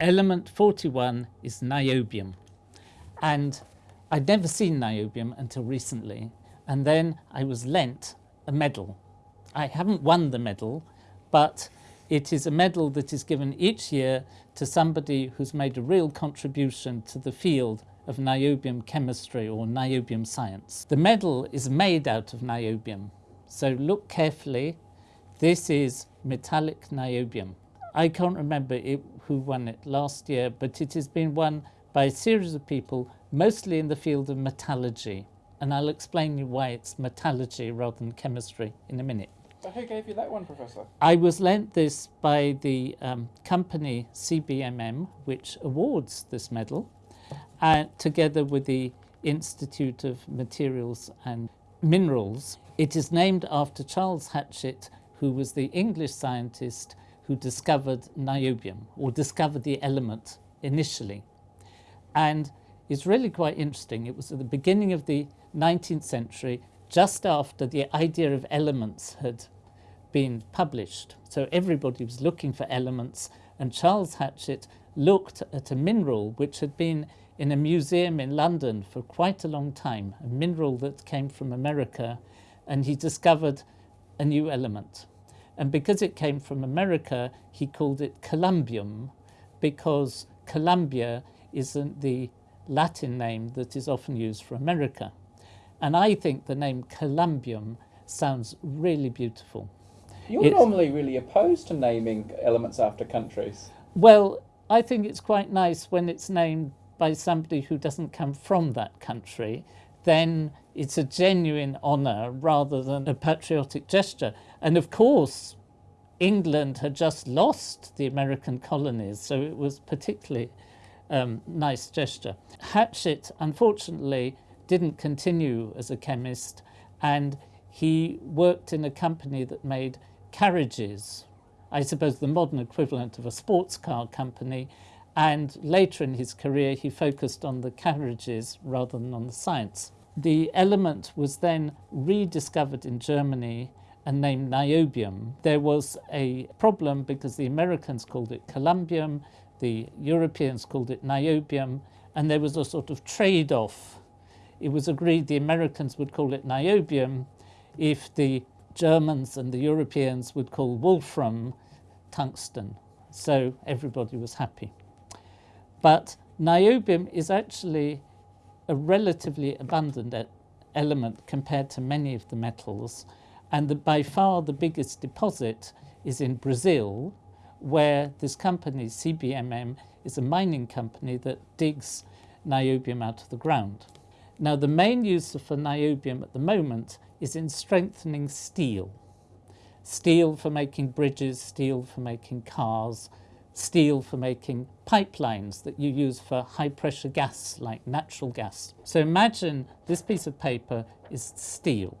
Element 41 is niobium. And I'd never seen niobium until recently. And then I was lent a medal. I haven't won the medal, but it is a medal that is given each year to somebody who's made a real contribution to the field of niobium chemistry or niobium science. The medal is made out of niobium. So look carefully. This is metallic niobium. I can't remember it, who won it last year, but it has been won by a series of people, mostly in the field of metallurgy. And I'll explain you why it's metallurgy rather than chemistry in a minute. But who gave you that one, Professor? I was lent this by the um, company CBMM, which awards this medal, uh, together with the Institute of Materials and Minerals. It is named after Charles Hatchett, who was the English scientist who discovered niobium, or discovered the element initially. And it's really quite interesting. It was at the beginning of the 19th century, just after the idea of elements had been published. So everybody was looking for elements and Charles Hatchett looked at a mineral which had been in a museum in London for quite a long time, a mineral that came from America, and he discovered a new element. And because it came from America, he called it columbium, because Columbia isn't the Latin name that is often used for America. And I think the name columbium sounds really beautiful. You're it's, normally really opposed to naming elements after countries. Well, I think it's quite nice when it's named by somebody who doesn't come from that country. Then it's a genuine honour rather than a patriotic gesture. And of course, England had just lost the American colonies, so it was particularly um, nice gesture. Hatchett, unfortunately, didn't continue as a chemist, and he worked in a company that made carriages, I suppose the modern equivalent of a sports car company, and later in his career he focused on the carriages rather than on the science. The element was then rediscovered in Germany and named niobium. There was a problem because the Americans called it columbium, the Europeans called it niobium, and there was a sort of trade-off. It was agreed the Americans would call it niobium if the Germans and the Europeans would call wolfram tungsten. So everybody was happy. But niobium is actually a relatively abundant element compared to many of the metals. And the, by far the biggest deposit is in Brazil, where this company, CBMM, is a mining company that digs niobium out of the ground. Now, the main use for niobium at the moment is in strengthening steel. Steel for making bridges, steel for making cars, steel for making pipelines that you use for high pressure gas like natural gas. So imagine this piece of paper is steel.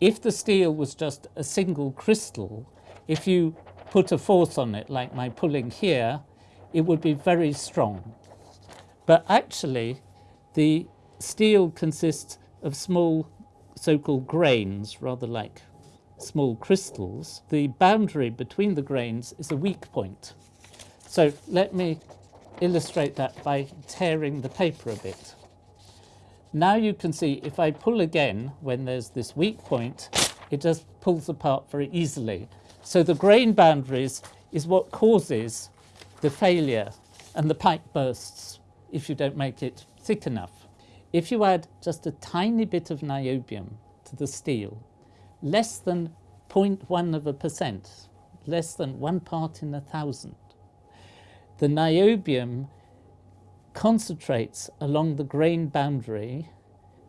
If the steel was just a single crystal, if you put a force on it like my pulling here, it would be very strong. But actually the steel consists of small so-called grains, rather like small crystals, the boundary between the grains is a weak point. So let me illustrate that by tearing the paper a bit. Now you can see if I pull again when there's this weak point, it just pulls apart very easily. So the grain boundaries is what causes the failure and the pipe bursts if you don't make it thick enough. If you add just a tiny bit of niobium to the steel, less than 0.1 of a percent, less than one part in a thousand, the niobium concentrates along the grain boundary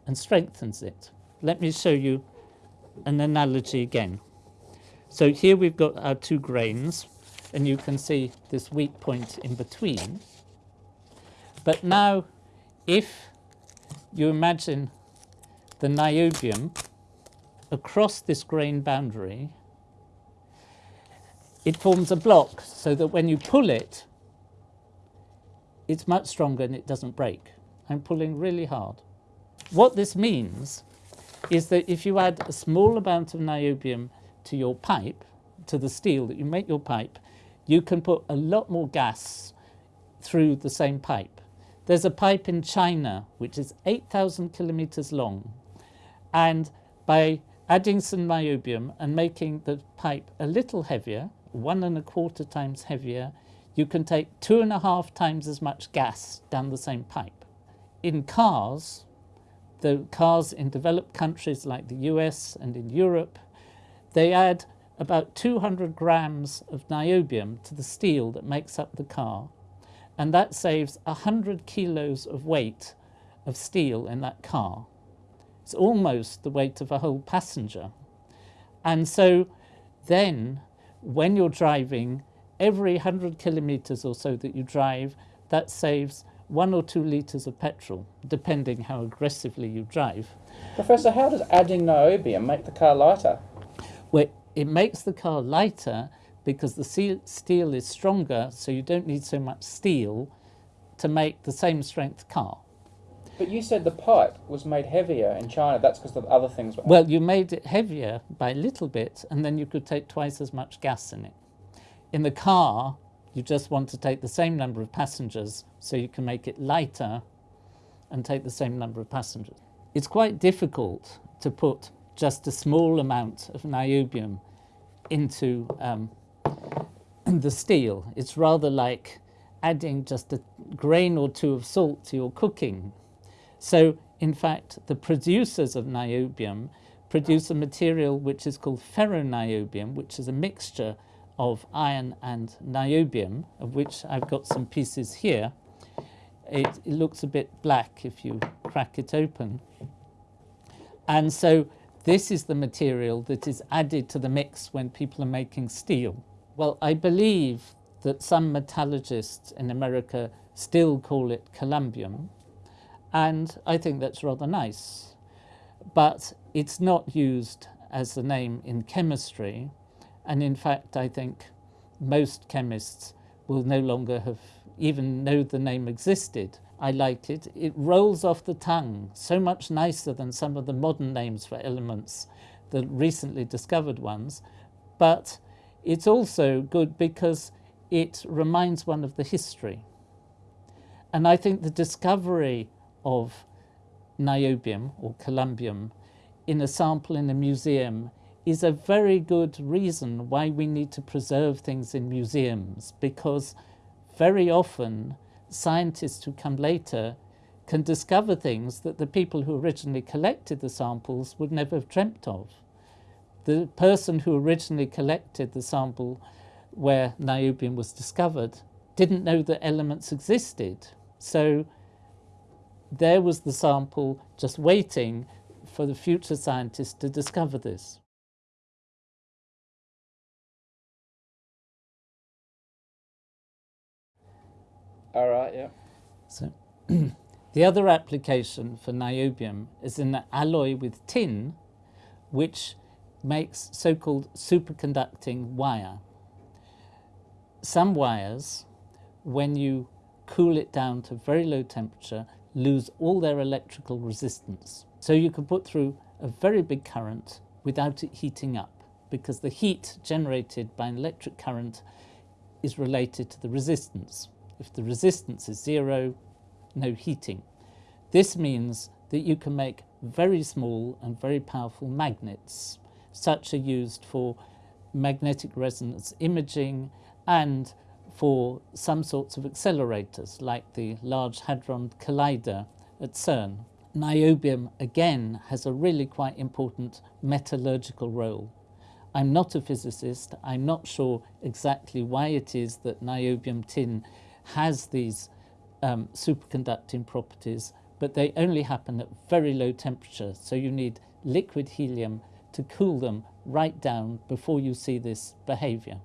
and strengthens it. Let me show you an analogy again. So here we've got our two grains, and you can see this weak point in between. But now, if you imagine the niobium across this grain boundary, it forms a block so that when you pull it, it's much stronger and it doesn't break. I'm pulling really hard. What this means is that if you add a small amount of niobium to your pipe, to the steel that you make your pipe, you can put a lot more gas through the same pipe. There's a pipe in China which is 8,000 kilometers long, and by adding some niobium and making the pipe a little heavier, one and a quarter times heavier, you can take two and a half times as much gas down the same pipe. In cars, the cars in developed countries like the US and in Europe, they add about 200 grams of niobium to the steel that makes up the car, and that saves 100 kilos of weight of steel in that car. It's almost the weight of a whole passenger. And so then, when you're driving, every 100 kilometers or so that you drive, that saves one or two litres of petrol, depending how aggressively you drive. Professor, how does adding niobium make the car lighter? Well, it makes the car lighter because the steel is stronger, so you don't need so much steel to make the same strength car. But you said the pipe was made heavier in China. That's because the other things were. Well, you made it heavier by a little bit, and then you could take twice as much gas in it. In the car, you just want to take the same number of passengers, so you can make it lighter and take the same number of passengers. It's quite difficult to put just a small amount of niobium into um, the steel. It's rather like adding just a grain or two of salt to your cooking. So, in fact, the producers of niobium produce a material which is called ferroniobium, which is a mixture of iron and niobium, of which I've got some pieces here. It, it looks a bit black if you crack it open. And so this is the material that is added to the mix when people are making steel. Well, I believe that some metallurgists in America still call it columbium, and I think that's rather nice. But it's not used as the name in chemistry, and in fact, I think most chemists will no longer have even know the name existed. I like it. It rolls off the tongue so much nicer than some of the modern names for elements, the recently discovered ones. But it's also good because it reminds one of the history. And I think the discovery of niobium or columbium in a sample in a museum is a very good reason why we need to preserve things in museums because very often scientists who come later can discover things that the people who originally collected the samples would never have dreamt of. The person who originally collected the sample where niobium was discovered didn't know that elements existed. So there was the sample just waiting for the future scientists to discover this. All right, yeah. So the other application for niobium is in the alloy with tin, which makes so-called superconducting wire. Some wires, when you cool it down to very low temperature, lose all their electrical resistance. So you can put through a very big current without it heating up because the heat generated by an electric current is related to the resistance. If the resistance is zero, no heating. This means that you can make very small and very powerful magnets. Such are used for magnetic resonance imaging and for some sorts of accelerators like the Large Hadron Collider at CERN. Niobium again has a really quite important metallurgical role. I'm not a physicist, I'm not sure exactly why it is that niobium tin has these um, superconducting properties, but they only happen at very low temperature, so you need liquid helium to cool them right down before you see this behavior.